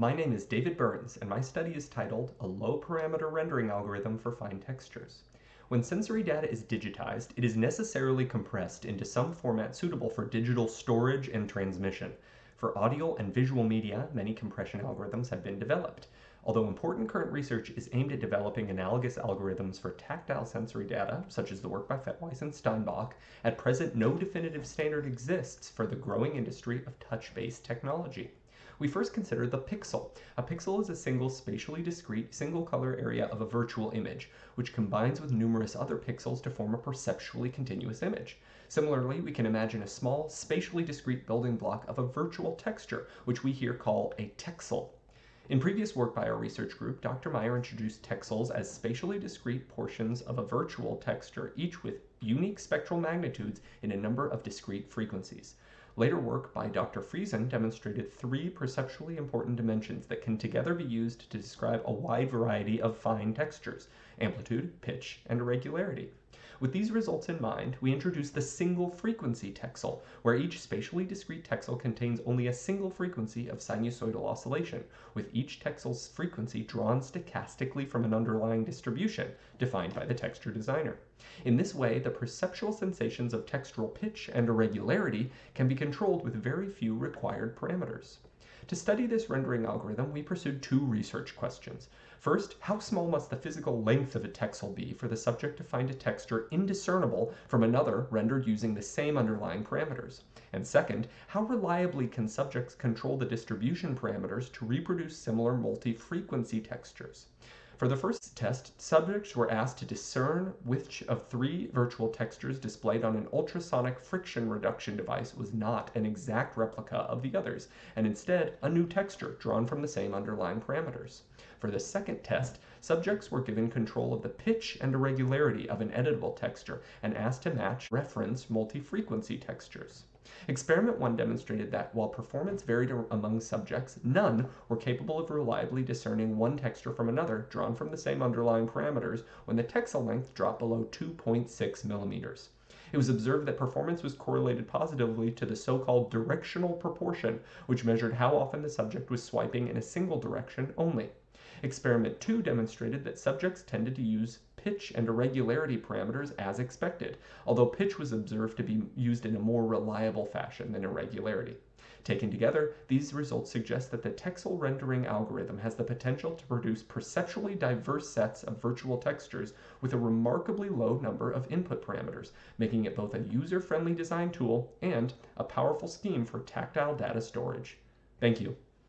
My name is David Burns, and my study is titled A Low Parameter Rendering Algorithm for Fine Textures. When sensory data is digitized, it is necessarily compressed into some format suitable for digital storage and transmission. For audio and visual media, many compression algorithms have been developed. Although important current research is aimed at developing analogous algorithms for tactile sensory data, such as the work by Fettweis and Steinbach, at present no definitive standard exists for the growing industry of touch-based technology we first consider the pixel. A pixel is a single spatially discrete single color area of a virtual image, which combines with numerous other pixels to form a perceptually continuous image. Similarly, we can imagine a small spatially discrete building block of a virtual texture, which we here call a texel. In previous work by our research group, Dr. Meyer introduced texels as spatially discrete portions of a virtual texture, each with unique spectral magnitudes in a number of discrete frequencies. Later work by Dr. Friesen demonstrated three perceptually important dimensions that can together be used to describe a wide variety of fine textures, amplitude, pitch, and irregularity. With these results in mind, we introduced the single frequency texel, where each spatially discrete texel contains only a single frequency of sinusoidal oscillation, with each texel's frequency drawn stochastically from an underlying distribution defined by the texture designer. In this way, the perceptual sensations of textural pitch and irregularity can be controlled with very few required parameters. To study this rendering algorithm, we pursued two research questions. First, how small must the physical length of a texel be for the subject to find a texture indiscernible from another rendered using the same underlying parameters? And second, how reliably can subjects control the distribution parameters to reproduce similar multi-frequency textures? For the first test, subjects were asked to discern which of three virtual textures displayed on an ultrasonic friction reduction device was not an exact replica of the others, and instead a new texture drawn from the same underlying parameters. For the second test, subjects were given control of the pitch and irregularity of an editable texture and asked to match reference multi-frequency textures. Experiment 1 demonstrated that while performance varied among subjects, none were capable of reliably discerning one texture from another drawn from the same underlying parameters when the texel length dropped below 2.6 millimeters. It was observed that performance was correlated positively to the so-called directional proportion, which measured how often the subject was swiping in a single direction only. Experiment 2 demonstrated that subjects tended to use pitch and irregularity parameters as expected, although pitch was observed to be used in a more reliable fashion than irregularity. Taken together, these results suggest that the texel rendering algorithm has the potential to produce perceptually diverse sets of virtual textures with a remarkably low number of input parameters, making it both a user-friendly design tool and a powerful scheme for tactile data storage. Thank you.